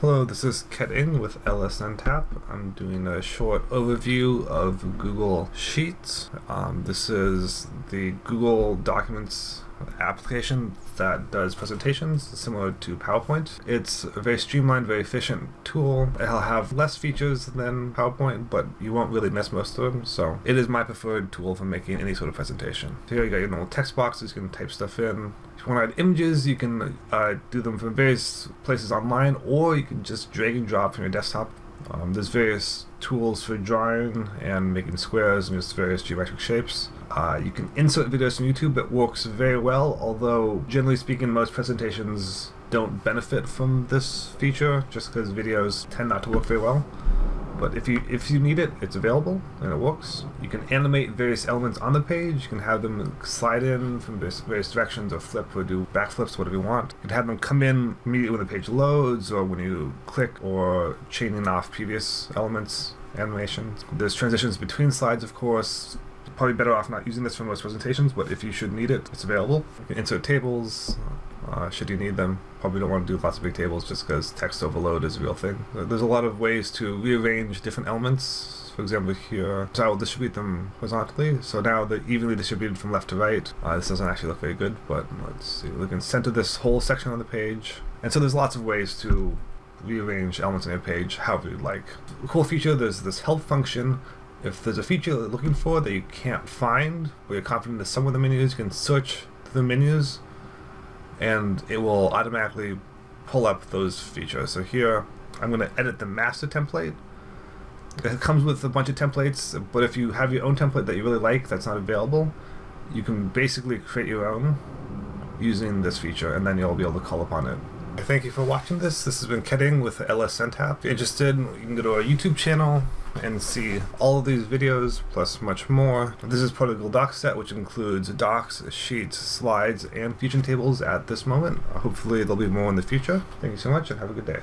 Hello, this is Ket Ing with LSNTAP. I'm doing a short overview of Google Sheets. Um, this is the Google Documents application that does presentations similar to PowerPoint. It's a very streamlined, very efficient tool. It'll have less features than PowerPoint, but you won't really miss most of them. So it is my preferred tool for making any sort of presentation. Here you got your little text boxes, you can type stuff in. If you want to add images, you can uh, do them from various places online, or you can just drag and drop from your desktop. Um, there's various tools for drawing and making squares and just various geometric shapes. Uh, you can insert videos from YouTube. It works very well, although generally speaking, most presentations don't benefit from this feature just because videos tend not to work very well. But if you if you need it, it's available and it works. You can animate various elements on the page. You can have them slide in from various, directions or flip or do backflips, whatever you want. You can have them come in immediately when the page loads or when you click or chaining off previous elements, animations. There's transitions between slides, of course, probably better off not using this for most presentations, but if you should need it, it's available. You can insert tables, uh, should you need them. Probably don't want to do lots of big tables just because text overload is a real thing. There's a lot of ways to rearrange different elements. For example, here, so I will distribute them horizontally. So now they're evenly distributed from left to right. Uh, this doesn't actually look very good, but let's see. We can center this whole section on the page. And so there's lots of ways to rearrange elements on your page however you'd like. Cool feature, there's this help function if there's a feature you're looking for that you can't find, or you're confident that some of the menus, you can search the menus, and it will automatically pull up those features. So here, I'm going to edit the master template. It comes with a bunch of templates, but if you have your own template that you really like that's not available, you can basically create your own using this feature, and then you'll be able to call upon it. Thank you for watching this. This has been Ket Ing with LSNTAP. If you're interested, you can go to our YouTube channel and see all of these videos plus much more. This is part of the Google Docs set, which includes docs, sheets, slides, and fusion tables at this moment. Hopefully there'll be more in the future. Thank you so much and have a good day.